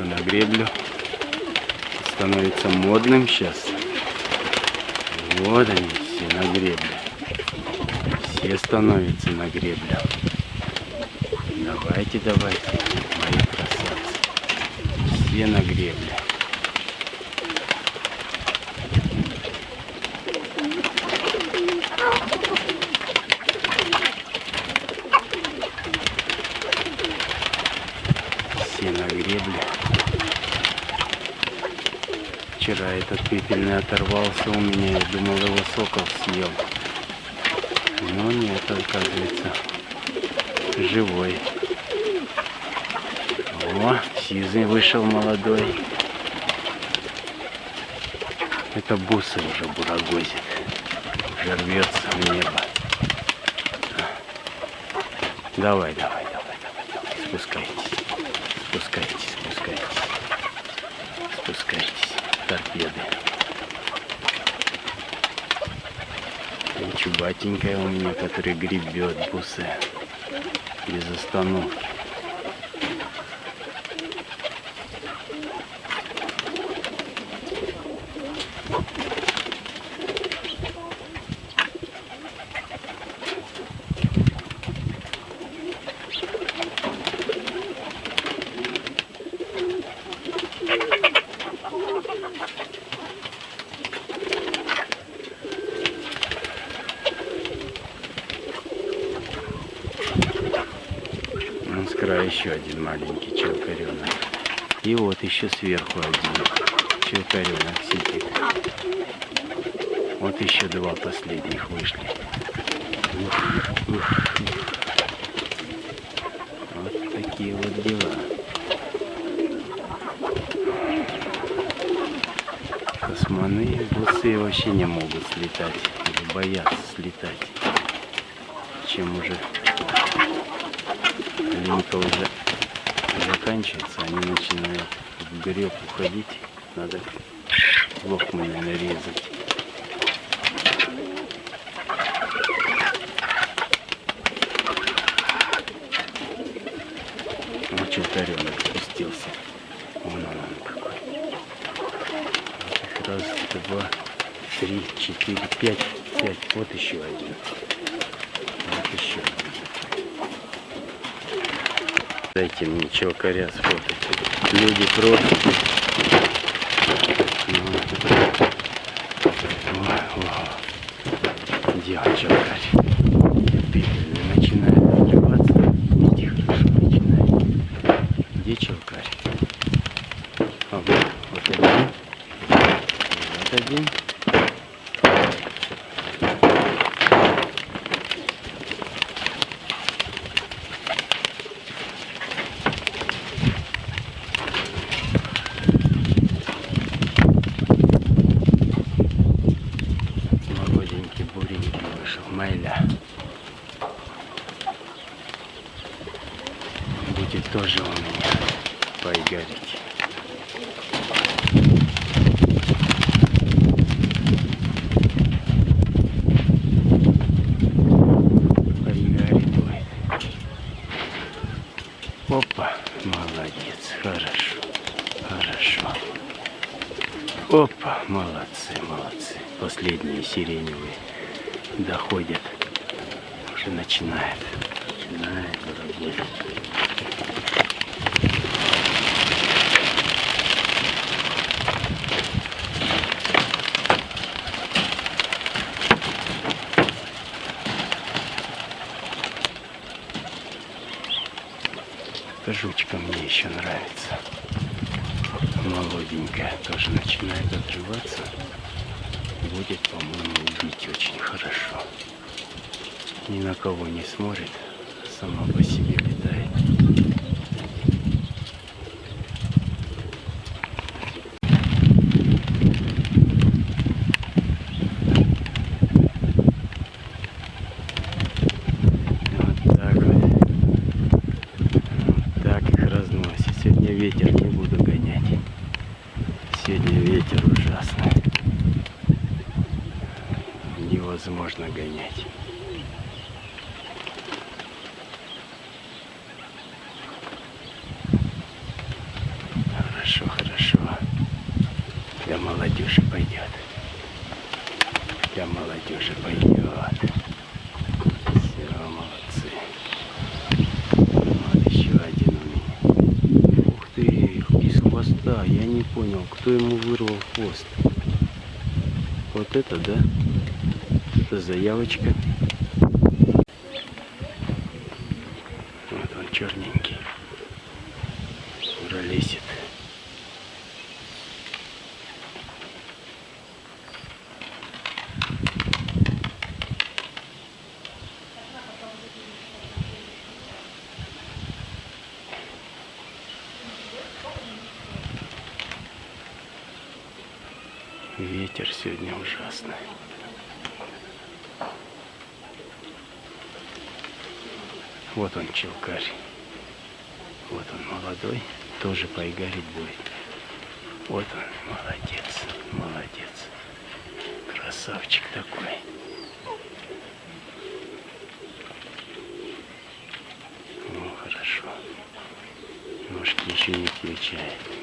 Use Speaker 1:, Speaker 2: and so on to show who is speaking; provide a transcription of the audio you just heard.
Speaker 1: становится на греблю. Становится модным сейчас. Вот они все на гребле. Все становятся на греблю. Давайте, давайте, мои красавцы. Все на гребле. Все на гребле. Вчера этот пепельный оторвался у меня, я думал его сокол съел. Но нет, оказывается, живой. О, сизый вышел молодой. Это бусы уже бурагозит. Уже рвется в небо. Давай, давай, давай, давай, давай. Спускайтесь. Спускайтесь, спускайтесь. Спускайтесь. Торпеды. И чубатенькая у меня, который гребет бусы без остановки. Края еще один маленький челкаренок. И вот еще сверху один челкаренок сидит. Вот еще два последних вышли. Ух, ух, ух. Вот такие вот дела. Косманы, бусы вообще не могут слетать. Боятся слетать. Чем уже линька уже заканчивается, они начинают в греб уходить. Надо лохмами нарезать. Вот челтаренок спустился. Вон он, он какой. Раз, два, три, четыре, пять, пять. Вот еще один. Вот еще один. Дайте мне челкаря сфотать. Люди просят. Ну, он, челкарь? Пепельный начинает отрываться. Иди хорошо начинает. Где челкарь? А вот, вот один. Вот один. Молоденький буренький вышел, майля. Будет тоже у меня будет. Опа, молодец, хорошо, хорошо. Опа, молодцы, молодцы. Последние сиреневые доходят. Уже начинает. Начинает работать. Эта жучка мне еще нравится. Молоденькая тоже начинает отрываться. Будет, по-моему, убить очень хорошо. Ни на кого не смотрит, сама по себе невозможно гонять. Хорошо, хорошо. Для молодежи пойдет. Для молодежи пойдет. Все, молодцы. Еще один. Ух ты, без хвоста. Я не понял, кто ему вырвал хвост. Вот это, да? Это заявочка. Вот он черненький. Уже лезет. Ветер сегодня ужасный. Вот он, челкарь. Вот он, молодой. Тоже поигарить будет. Вот он, молодец, молодец. Красавчик такой. Ну, хорошо. Ножки еще не включает.